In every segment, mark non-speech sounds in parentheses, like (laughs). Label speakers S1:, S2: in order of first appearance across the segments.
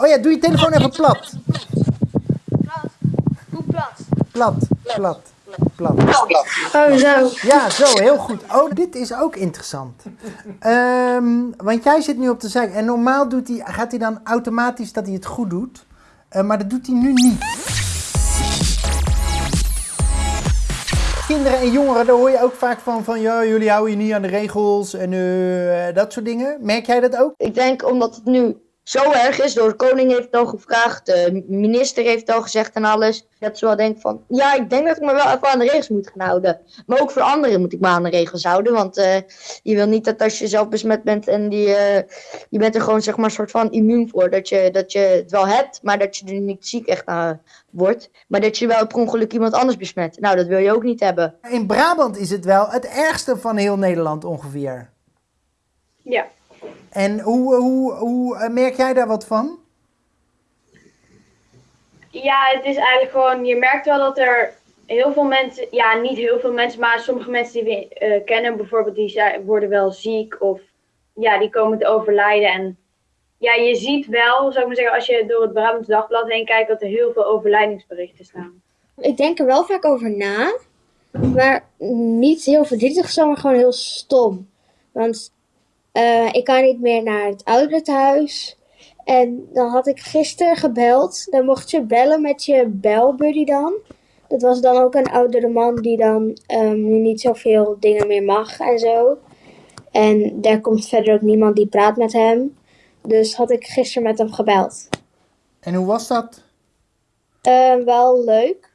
S1: Oh ja, doe je telefoon even plat.
S2: Plat?
S1: Plat, plat, plat.
S2: Oh, zo.
S1: Ja, zo, heel goed. Oh, dit is ook interessant. Ehm, want jij zit nu op de zijk. En normaal doet hij, gaat hij dan automatisch dat hij het goed doet. Eh, maar dat doet hij nu niet. Kinderen en jongeren, daar hoor je ook vaak van, van ja, jullie houden je niet aan de regels en eh, dat soort dingen. Merk jij dat ook?
S3: Ik denk omdat het nu zo erg is, door de koning heeft het al gevraagd, de minister heeft het al gezegd en alles. Dat ze wel denken van, ja, ik denk dat ik me wel even aan de regels moet gaan houden. Maar ook voor anderen moet ik me aan de regels houden, want eh, je wil niet dat als je zelf besmet bent en die, eh, je bent er gewoon zeg maar een soort van immuun voor, dat je, dat je het wel hebt, maar dat je er niet ziek echt aan wordt. Maar dat je wel per ongeluk iemand anders besmet. Nou, dat wil je ook niet hebben.
S1: In Brabant is het wel het ergste van heel Nederland ongeveer.
S4: Ja.
S1: En hoe, hoe, hoe eh, merk jij daar wat van?
S4: Ja, het is eigenlijk gewoon, je merkt wel dat er heel veel mensen, ja, niet heel veel mensen, maar sommige mensen die we eh, kennen, bijvoorbeeld, die zijn, worden wel ziek of ja, die komen te overlijden. En ja, je ziet wel, zou ik maar zeggen, als je door het Brabants Dagblad heen kijkt, dat er heel veel overlijdingsberichten staan.
S2: Ik denk er wel vaak over na. Maar niet heel verdrietig, zo, maar gewoon heel stom. Want eh, ik kan niet meer naar het ouderentehuis. En dan had ik gisteren gebeld. Dan mocht je bellen met je belbuddy dan. Dat was dan ook een oudere man die dan nu niet zoveel dingen meer mag en zo. En daar komt verder ook niemand die praat met hem. Dus had ik gisteren met hem gebeld.
S1: En hoe was dat?
S2: Eh, wel leuk.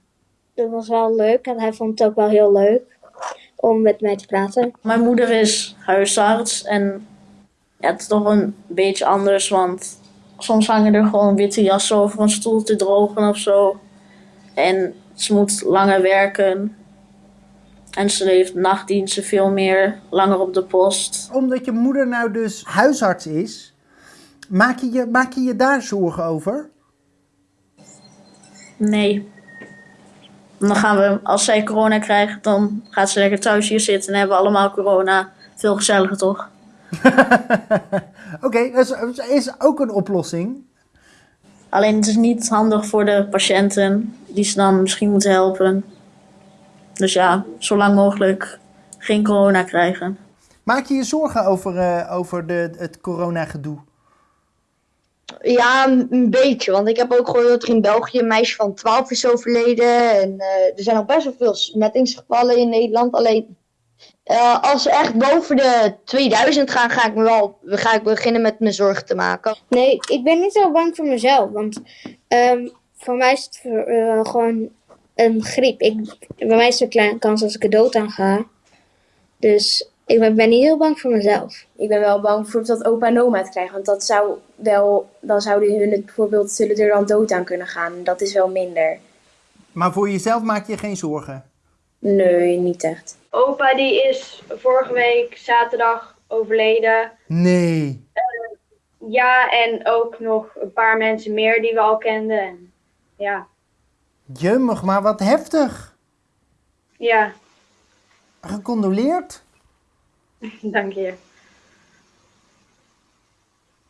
S2: Dat was wel leuk en hij vond het ook wel heel leuk om met mij te praten.
S5: Mijn moeder is huisarts en ja, het is toch een beetje anders, want soms hangen er gewoon witte jassen over een stoel te drogen of zo. En ze moet langer werken. En ze heeft nachtdiensten veel meer, langer op de post.
S1: Omdat je moeder nou dus huisarts is, maak je je, maak je, je daar zorgen over?
S5: Nee. Dan gaan we, als zij corona krijgt, dan gaat ze lekker thuis hier zitten en hebben we allemaal corona. Veel gezelliger toch? (laughs)
S1: Oké, dat is, is ook een oplossing.
S5: Alleen het is niet handig voor de patiënten die ze dan misschien moeten helpen. Dus ja, zo lang mogelijk geen corona krijgen.
S1: Maak je je zorgen over, eh, over de, het coronagedoe?
S3: Ja, een beetje. Want ik heb ook gehoord dat er in België een meisje van 12 is overleden. En eh, er zijn al best wel veel besmettingsgevallen in Nederland. Alleen eh, als ze echt boven de 2000 gaan, ga ik, me wel, ga ik beginnen met me zorgen te maken.
S2: Nee, ik ben niet zo bang voor mezelf. Want ehm, voor mij is het eh, gewoon een griep. Ik, bij mij is er een kleine kans als ik er dood aan ga. Dus ik ben, ben niet heel bang voor mezelf.
S6: Ik ben wel bang voor dat opa en oma het krijgen. Want dat zou wel, dan zouden hun het bijvoorbeeld, zullen er dan dood aan kunnen gaan. Dat is wel minder.
S1: Maar voor jezelf maak je geen zorgen?
S6: Nee, niet echt.
S4: Opa die is vorige week zaterdag overleden.
S1: Nee.
S4: Ja, en ook nog een paar mensen meer die we al kenden. En, ja,
S1: Jummig, maar wat heftig.
S4: ja,
S1: Gecondoleerd?
S4: Dank je.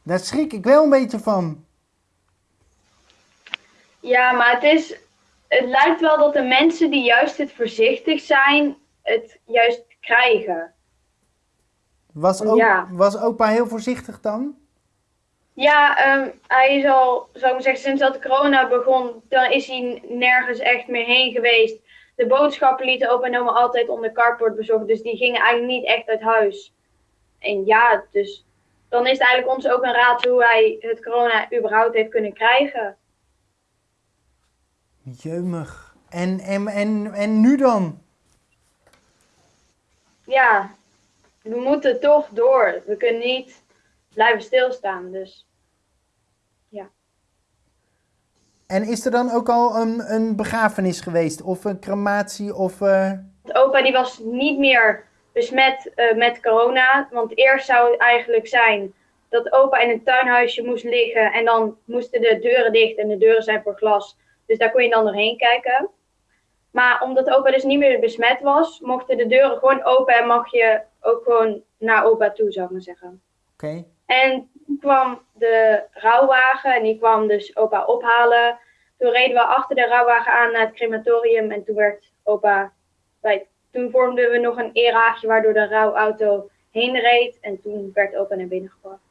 S1: Daar schrik ik wel een beetje van.
S4: Ja, maar het is. Het lijkt wel dat de mensen die juist het voorzichtig zijn, het juist krijgen.
S1: Was, o-
S4: Ja.
S1: was opa heel voorzichtig dan?
S4: Ja, ehm, hij is al, zou ik maar zeggen, sinds dat de corona begon, dan is hij nergens echt meer heen geweest. De boodschappen lieten opa en oma altijd onder carport bezorgd, dus die gingen eigenlijk niet echt uit huis. En ja, dus dan is het eigenlijk ons ook een raad hoe hij het corona überhaupt heeft kunnen krijgen.
S1: Jummig. En, en, en, en nu dan?
S4: Ja, we moeten toch door. We kunnen niet blijven stilstaan, dus
S1: En is er dan ook al een, een begrafenis geweest? Of een crematie? Of, eh,
S4: Opa die was niet meer besmet eh, met corona. Want eerst zou het eigenlijk zijn dat opa in een tuinhuisje moest liggen. En dan moesten de deuren dicht en de deuren zijn voor glas. Dus daar kon je dan doorheen kijken. Maar omdat opa dus niet meer besmet was, mochten de deuren gewoon open en mag je ook gewoon naar opa toe, zou ik maar zeggen.
S1: Oké.
S4: En kwam de rouwwagen en die kwam dus opa ophalen. Toen reden we achter de rouwwagen aan naar het crematorium en toen werd opa bij. Toen vormden we nog een eraagje waardoor de rouwauto heen reed en toen werd opa naar binnen gebracht.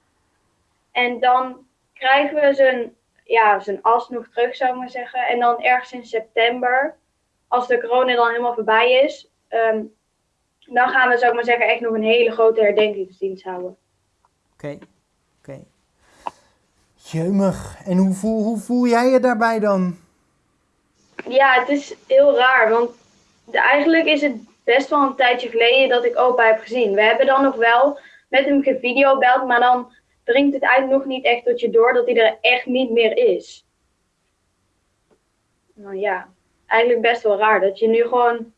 S4: En dan krijgen we zijn, ja, zijn as nog terug, zou ik maar zeggen. En dan ergens in september, als de corona dan helemaal voorbij is, ehm, dan gaan we, zou ik maar zeggen, echt nog een hele grote herdenkingsdienst houden.
S1: Oké, oké. Jeumig. En hoe voel, hoe voel jij je daarbij dan?
S4: Ja, het is heel raar, want eigenlijk is het best wel een tijdje geleden dat ik opa heb gezien. We hebben dan nog wel met hem gevideobeld, maar dan dringt het eigenlijk nog niet echt tot je door dat hij er echt niet meer is. Nou ja, eigenlijk best wel raar dat je nu gewoon,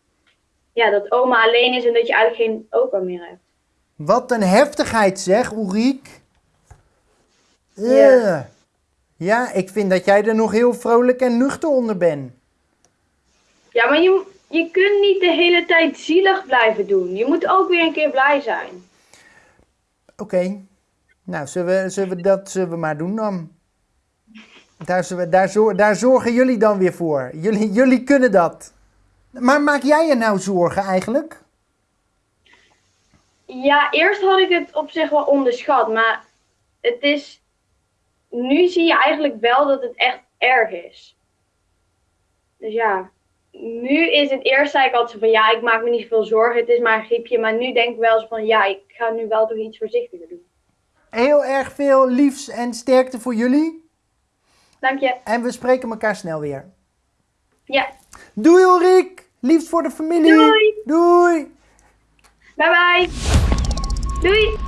S4: ja, dat oma alleen is en dat je eigenlijk geen opa meer hebt.
S1: Wat een heftigheid zeg, Ulriek.
S4: Ja.
S1: Eh. Ja, ik vind dat jij er nog heel vrolijk en nuchter onder bent.
S4: Ja, maar je, je kunt niet de hele tijd zielig blijven doen. Je moet ook weer een keer blij zijn.
S1: Oké. Nou, zullen we, zullen we dat zullen we maar doen dan? Daar, zullen we, daar, zor- daar zorgen jullie dan weer voor. Jullie, jullie kunnen dat. Maar maak jij je nou zorgen eigenlijk?
S4: Ja, eerst had ik het op zich wel onderschat, maar het is. Nu zie je eigenlijk wel dat het echt erg is. Dus ja, nu is het eerst zei ik altijd zo van ja, ik maak me niet veel zorgen, het is maar een griepje. Maar nu denk ik wel eens van ja, ik ga nu wel toch iets voorzichtiger doen.
S1: Heel erg veel liefs en sterkte voor jullie.
S4: Dank je.
S1: En we spreken elkaar snel weer.
S4: Ja,
S1: Doei Ulriek! Liefst voor de familie!
S4: Doei.
S1: Doei!
S4: bye bye. Doei.